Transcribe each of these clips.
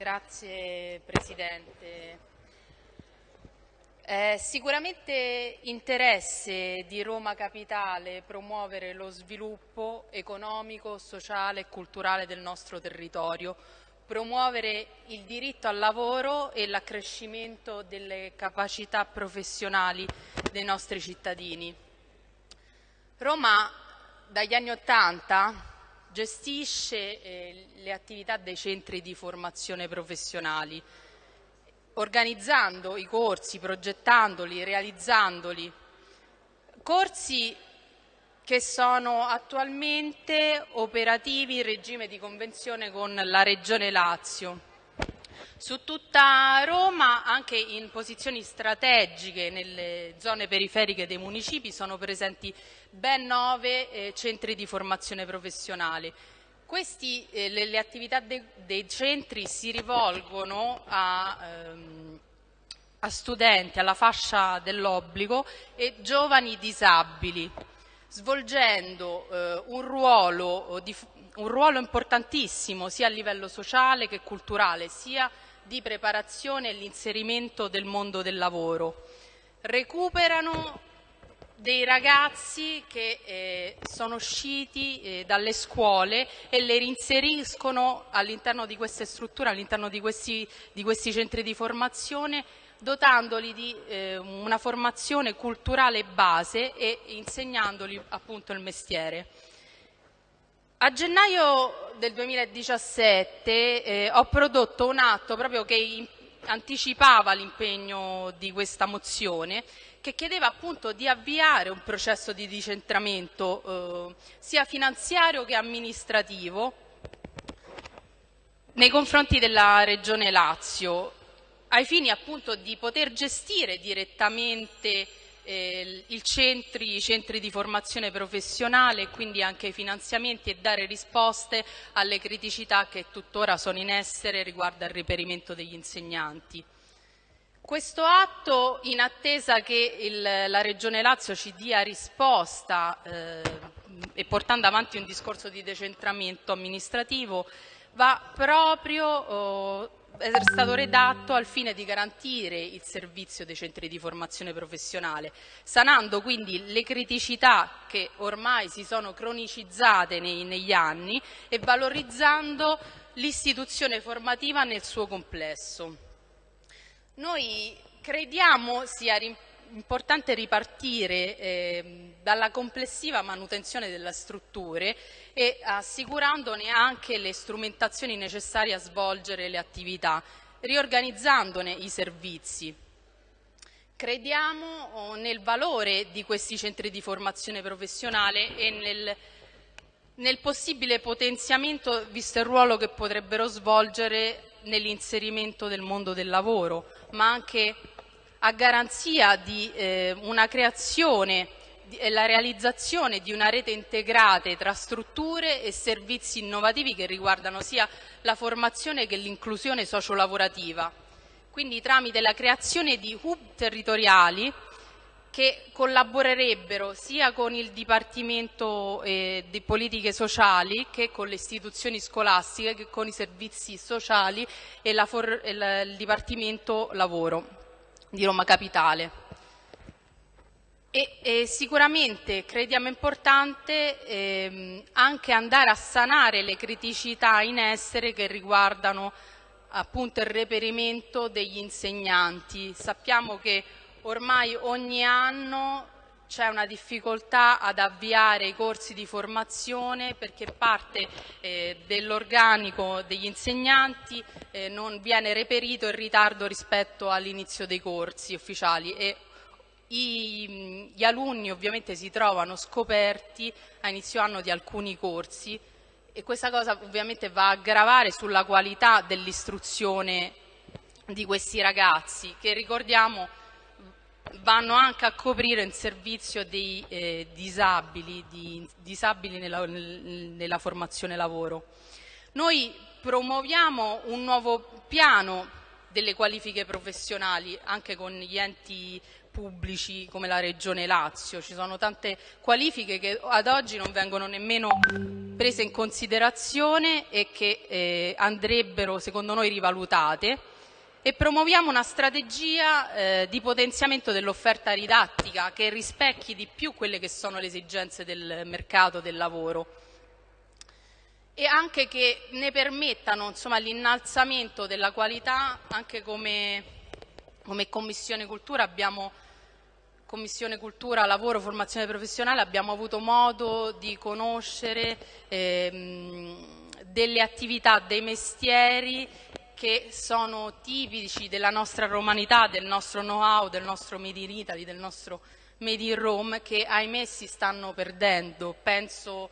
Grazie Presidente. È sicuramente interesse di Roma Capitale promuovere lo sviluppo economico, sociale e culturale del nostro territorio, promuovere il diritto al lavoro e l'accrescimento delle capacità professionali dei nostri cittadini. Roma dagli anni Ottanta gestisce eh, le attività dei centri di formazione professionali, organizzando i corsi, progettandoli, realizzandoli. Corsi che sono attualmente operativi in regime di convenzione con la Regione Lazio. Su tutta Roma, anche in posizioni strategiche nelle zone periferiche dei municipi, sono presenti ben nove eh, centri di formazione professionale. Questi, eh, le, le, attività de, dei centri si rivolgono a, ehm, a studenti alla fascia dell'obbligo e giovani disabili, svolgendo eh, un, ruolo di, un ruolo importantissimo sia a livello sociale che culturale, sia di preparazione e l'inserimento del mondo del lavoro. Recuperano dei ragazzi che eh, sono usciti eh, dalle scuole e le reinseriscono all'interno di queste strutture, all'interno di di questi centri di formazione dotandoli di eh, una formazione culturale base e insegnandoli appunto il mestiere. A gennaio del 2017 eh, ho prodotto un atto proprio che anticipava l'impegno di questa mozione che chiedeva appunto di avviare un processo di decentramento eh, sia finanziario che amministrativo nei confronti della Regione Lazio ai fini appunto di poter gestire direttamente eh, centri, i centri di formazione professionale e quindi anche i finanziamenti e dare risposte alle criticità che tuttora sono in essere riguardo al reperimento degli insegnanti. Questo atto, in attesa che il, la Regione Lazio ci dia risposta eh, e portando avanti un discorso di decentramento amministrativo, va proprio oh, è stato redatto al fine di garantire il servizio dei centri di formazione professionale, sanando quindi le criticità che ormai si sono cronicizzate nei, negli anni e valorizzando l'istituzione formativa nel suo complesso. Noi crediamo sia importante ripartire eh, dalla complessiva manutenzione delle strutture e assicurandone anche le strumentazioni necessarie a svolgere le attività, riorganizzandone i servizi. Crediamo oh, nel valore di questi centri di formazione professionale e nel, nel possibile potenziamento, visto il ruolo che potrebbero svolgere nell'inserimento del mondo del lavoro, ma anche a garanzia di eh, una creazione e la realizzazione di una rete integrata tra strutture e servizi innovativi che riguardano sia la formazione che l'inclusione sociolavorativa. Quindi tramite la creazione di hub territoriali che collaborerebbero sia con il Dipartimento eh, di Politiche Sociali che con le istituzioni scolastiche che con i servizi sociali e, la e la, il Dipartimento Lavoro di Roma Capitale. E, e sicuramente crediamo importante ehm, anche andare a sanare le criticità in essere che riguardano appunto il reperimento degli insegnanti. Sappiamo che ormai ogni anno c'è una difficoltà ad avviare i corsi di formazione perché parte eh, dell'organico degli insegnanti eh, non viene reperito in ritardo rispetto all'inizio dei corsi ufficiali e i, gli alunni ovviamente si trovano scoperti a inizio anno di alcuni corsi e questa cosa ovviamente va a gravare sulla qualità dell'istruzione di questi ragazzi che ricordiamo vanno anche a coprire il servizio dei eh, disabili, di, disabili nella, nella formazione lavoro. Noi promuoviamo un nuovo piano delle qualifiche professionali anche con gli enti pubblici come la Regione Lazio. Ci sono tante qualifiche che ad oggi non vengono nemmeno prese in considerazione e che eh, andrebbero secondo noi rivalutate e promuoviamo una strategia eh, di potenziamento dell'offerta didattica che rispecchi di più quelle che sono le esigenze del mercato del lavoro. E anche che ne permettano l'innalzamento della qualità anche come, come Commissione Cultura abbiamo Commissione Cultura, Lavoro, Formazione Professionale abbiamo avuto modo di conoscere ehm, delle attività, dei mestieri che sono tipici della nostra romanità, del nostro know-how, del nostro Made in Italy, del nostro Made in Rome, che ahimè si stanno perdendo. Penso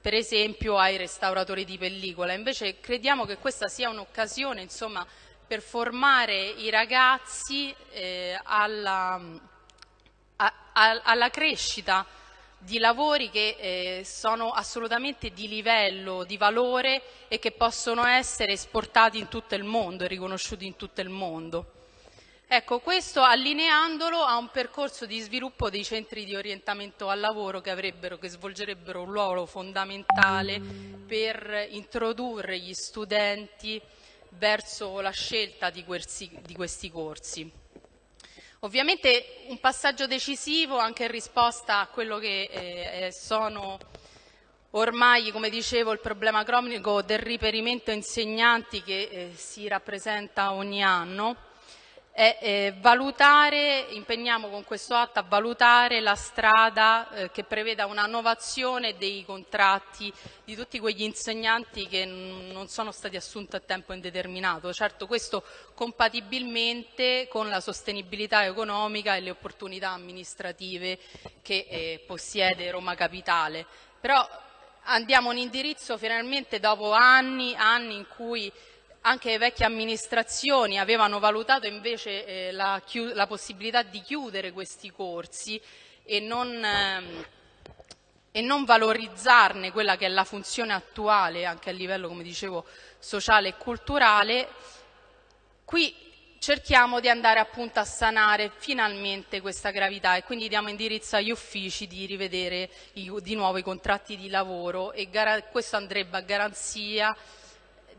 per esempio ai restauratori di pellicola. Invece crediamo che questa sia un'occasione per formare i ragazzi eh, alla a, a, alla crescita di lavori che eh, sono assolutamente di livello, di valore e che possono essere esportati in tutto il mondo e riconosciuti in tutto il mondo. Ecco, questo allineandolo a un percorso di sviluppo dei centri di orientamento al lavoro che, che svolgerebbero un ruolo fondamentale per introdurre gli studenti verso la scelta di questi, di questi corsi. Ovviamente un passaggio decisivo anche in risposta a quello che eh, eh, sono ormai, come dicevo, il problema cronico del riperimento insegnanti che eh, si rappresenta ogni anno è valutare, impegniamo con questo atto a valutare la strada eh, che preveda una innovazione dei contratti di tutti quegli insegnanti che non sono stati assunti a tempo indeterminato. Certo questo compatibilmente con la sostenibilità economica e le opportunità amministrative che eh, possiede Roma Capitale. Però andiamo in indirizzo finalmente dopo anni, anni in cui anche le vecchie amministrazioni avevano valutato invece eh, la, la, possibilità di chiudere questi corsi e non, ehm, e non, valorizzarne quella che è la funzione attuale anche a livello, come dicevo, sociale e culturale, qui cerchiamo di andare appunto a sanare finalmente questa gravità e quindi diamo indirizzo agli uffici di rivedere i, di nuovo i contratti di lavoro e questo andrebbe a garanzia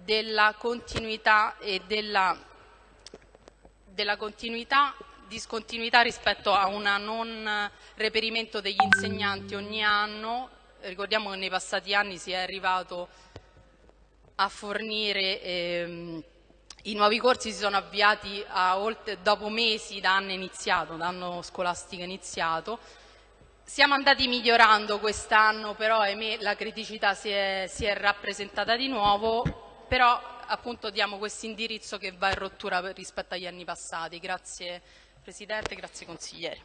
della continuità e della, della continuità, discontinuità rispetto a un non reperimento degli insegnanti ogni anno. Ricordiamo che nei passati anni si è arrivato a fornire ehm, i nuovi corsi si sono avviati oltre, dopo mesi da anno iniziato, da anno scolastico iniziato. Siamo andati migliorando quest'anno, però ahimè la criticità si è, si è rappresentata di nuovo però appunto diamo questo indirizzo che va in rottura rispetto agli anni passati. Grazie Presidente, grazie consiglieri.